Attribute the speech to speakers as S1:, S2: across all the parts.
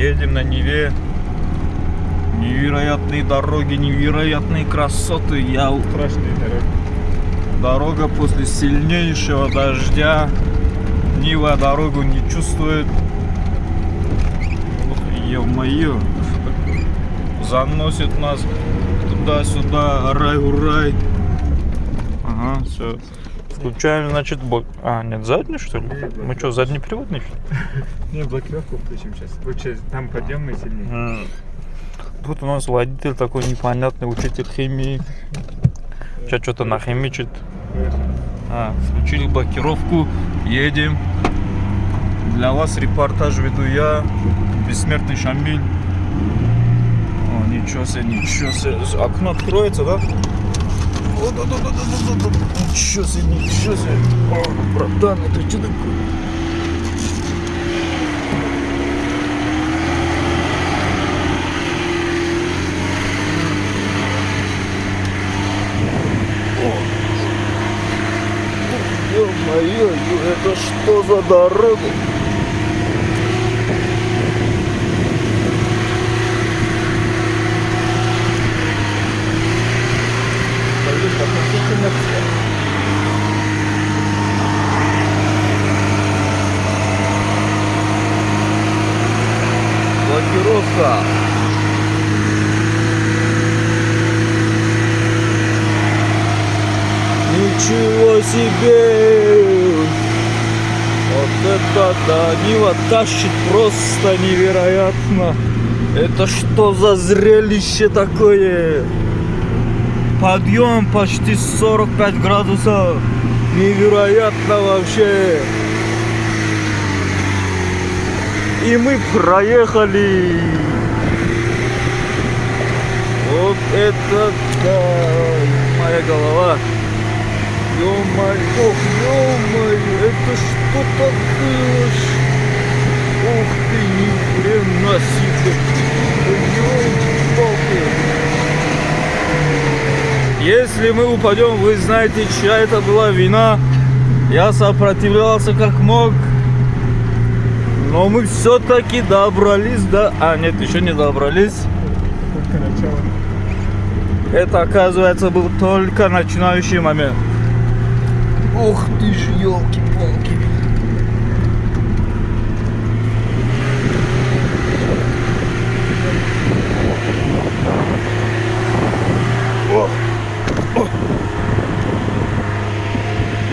S1: Едем на Неве. Невероятные дороги, невероятные красоты. Я
S2: Страшные дороги.
S1: Дорога после сильнейшего дождя. Нива дорогу не чувствует. Ё-моё. Заносит нас туда-сюда, рай-урай. Ага, все. Включаем, значит, бок. А, нет, задний, что ли? Мы что, заднеприводный? что ли?
S2: Не, блокировку включим сейчас. Лучше там подъемный сильнее.
S1: М. Тут у нас водитель такой непонятный, учитель химии. Сейчас что-то нахимичит. А, включили блокировку, едем. Для вас репортаж веду я, бессмертный Шамиль. О, ничего себе, ничего себе. Окно откроется, да? Ничего себе, ничего себе. О, братан, это что такое? Ё-моё, это что за дорога? Блокировка. Ничего себе! Вот это да, Нива тащит просто невероятно. Это что за зрелище такое? Подъем почти 45 градусов. Невероятно вообще. И мы проехали. Вот это да, моя голова. Ё-моё, ох, ё-моё, это что такое? Ух ты, ни хрена себе. Ёлки-палки. Если мы упадем, вы знаете, чья это была вина. Я сопротивлялся как мог. Но мы все-таки добрались до... А, нет, еще не добрались. Это, оказывается, был только начинающий момент. Ух ты ж, елки-палки.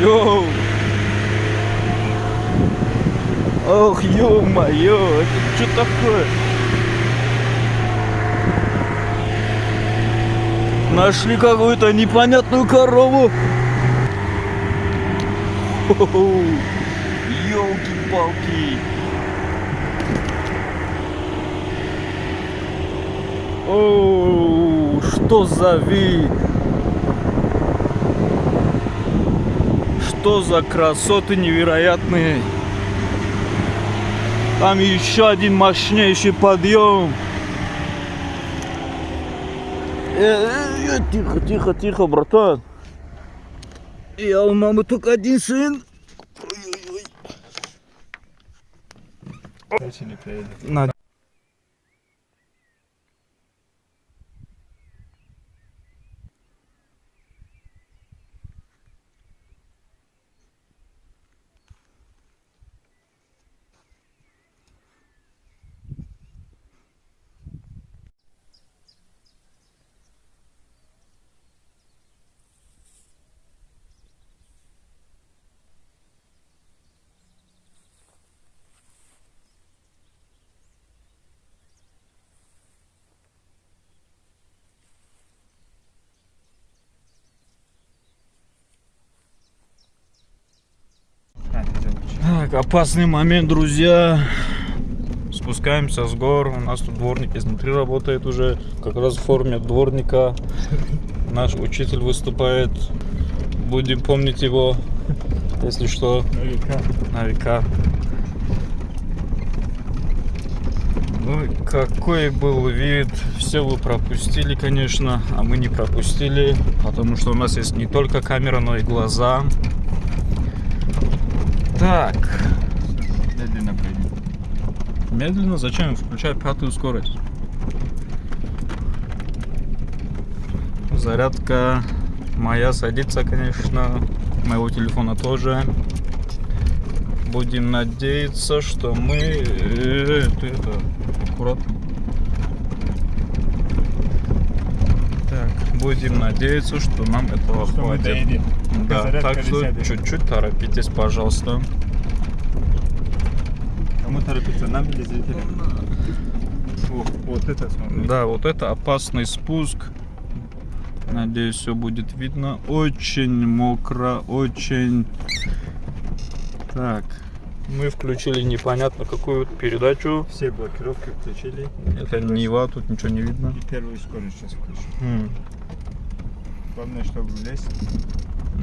S1: Йоу! Ох, ё-моё, это что такое? Нашли какую-то непонятную корову. Елки-палки. Оу, что за вид? Что за красоты невероятные. Там еще один мощнейший подъем. Э, э, э, Тихо, тихо, тихо, братан. Я у мамы только один сын.
S2: Дальше не поедем.
S1: На.
S2: А, это лучше.
S1: Так, опасный момент, друзья. Спускаемся с гор. У нас тут дворник изнутри работает уже. Как раз в форме дворника. Наш учитель выступает. Будем помнить его, если что,
S2: На века.
S1: на века. Ну, какой был вид. Все вы пропустили, конечно, а мы не пропустили, потому что у нас есть не только камера, но и глаза. Так,
S2: Медленно поедем.
S1: медленно. Зачем включать пятую скорость? Зарядка моя садится, конечно. Моего телефона тоже. Будем надеяться, что мы... Э, ты это, аккуратно. Так, будем надеяться, что нам этого
S2: Что мы
S1: хватит.
S2: доедем.
S1: Да,
S2: Зарядка
S1: так что чуть-чуть торопитесь, пожалуйста.
S2: Кому торопиться? Нам или зрителям? Вот это смотри.
S1: Да, вот это опасный спуск. Надеюсь, все будет видно. Очень мокро, очень... Так, мы включили непонятно какую передачу.
S2: Все блокировки включили.
S1: Это Нива, тут ничего не видно.
S2: И первую скорость сейчас включим.
S1: Хм.
S2: Главное, чтобы влезть.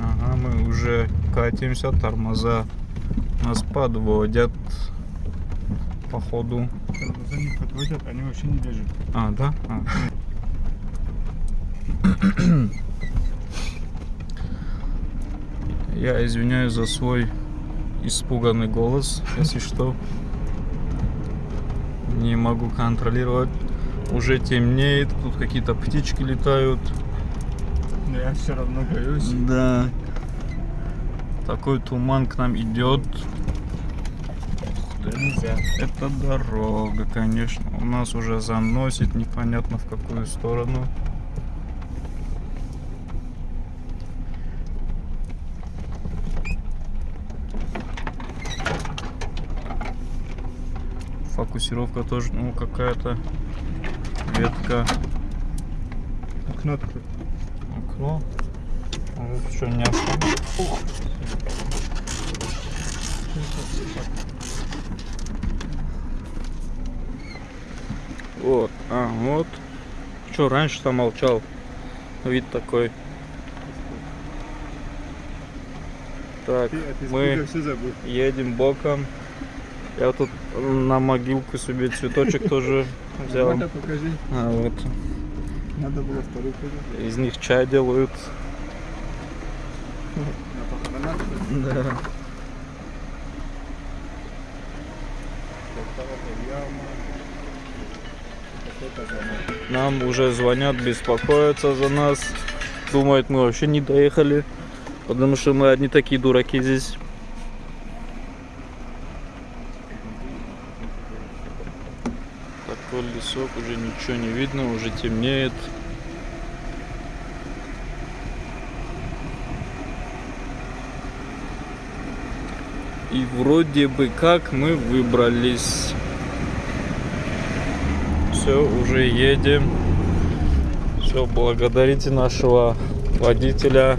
S1: Ага, мы уже катимся, тормоза нас подводят. Походу.
S2: Тормоза не подводят, они вообще не держат.
S1: А, да? А. Я извиняюсь за свой испуганный голос, если что. Не могу контролировать. Уже темнеет, тут какие-то птички летают.
S2: Но я все равно боюсь.
S1: Да. Такой туман к нам идет.
S2: Нельзя.
S1: Это дорога, конечно. У нас уже заносит непонятно в какую сторону. Фокусировка тоже, ну, какая-то ветка.
S2: Окно открой.
S1: Окно. Может, что не особо. Вот, а, вот. Что, раньше-то молчал. Вид такой. Так, мы едем боком. Я тут на могилку себе цветочек тоже взял. А, вот.
S2: Надо было вторую покажи.
S1: Из них чай делают. Да. Нам уже звонят, беспокоятся за нас. Думают, мы вообще не доехали. Потому что мы одни такие дураки здесь. Лесок, уже ничего не видно, уже темнеет. И вроде бы как мы выбрались. Все, уже едем. Все, благодарите нашего водителя.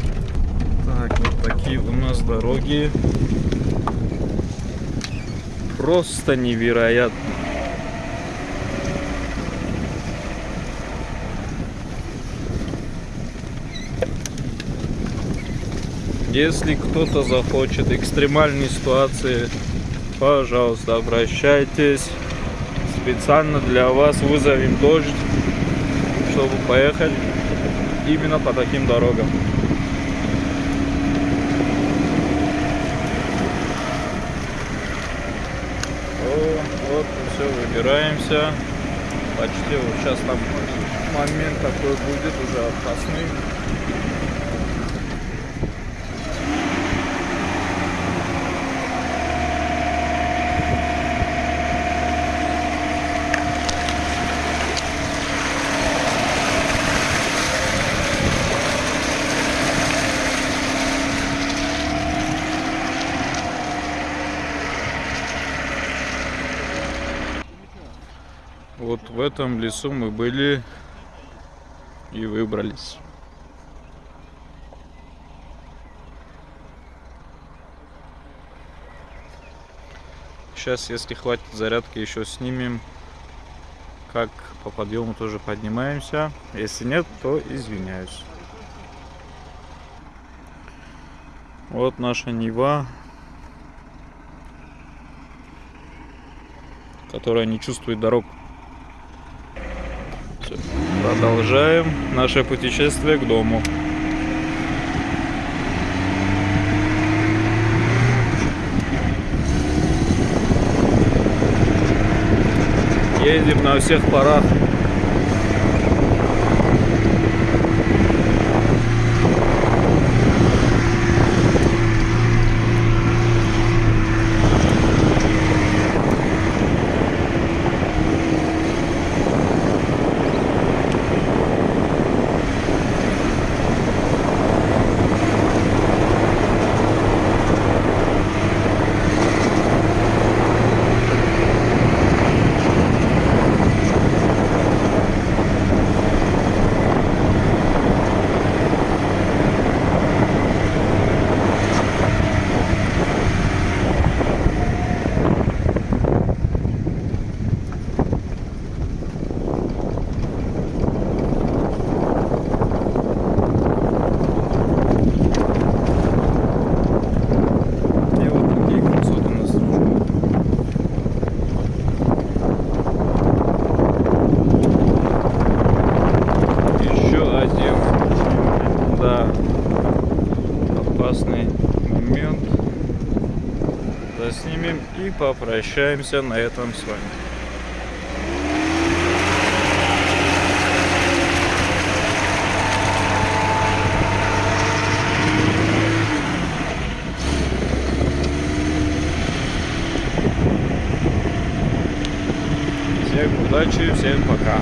S1: Так, вот такие у нас дороги. Просто невероятно. Если кто-то захочет экстремальной ситуации, пожалуйста, обращайтесь. Специально для вас вызовем дождь, чтобы поехать именно по таким дорогам. О, вот все выбираемся. Почти вот сейчас там момент такой будет уже опасный. Вот в этом лесу мы были и выбрались. Сейчас, если хватит зарядки, еще снимем, как по подъему тоже поднимаемся. Если нет, то извиняюсь. Вот наша Нива, которая не чувствует дорог. Продолжаем наше путешествие к дому. Едем на всех парах. И вот такие красоты нас ждут. Еще один, да, опасный момент. Заснимем и попрощаемся на этом с вами. Всем удачи, всем пока.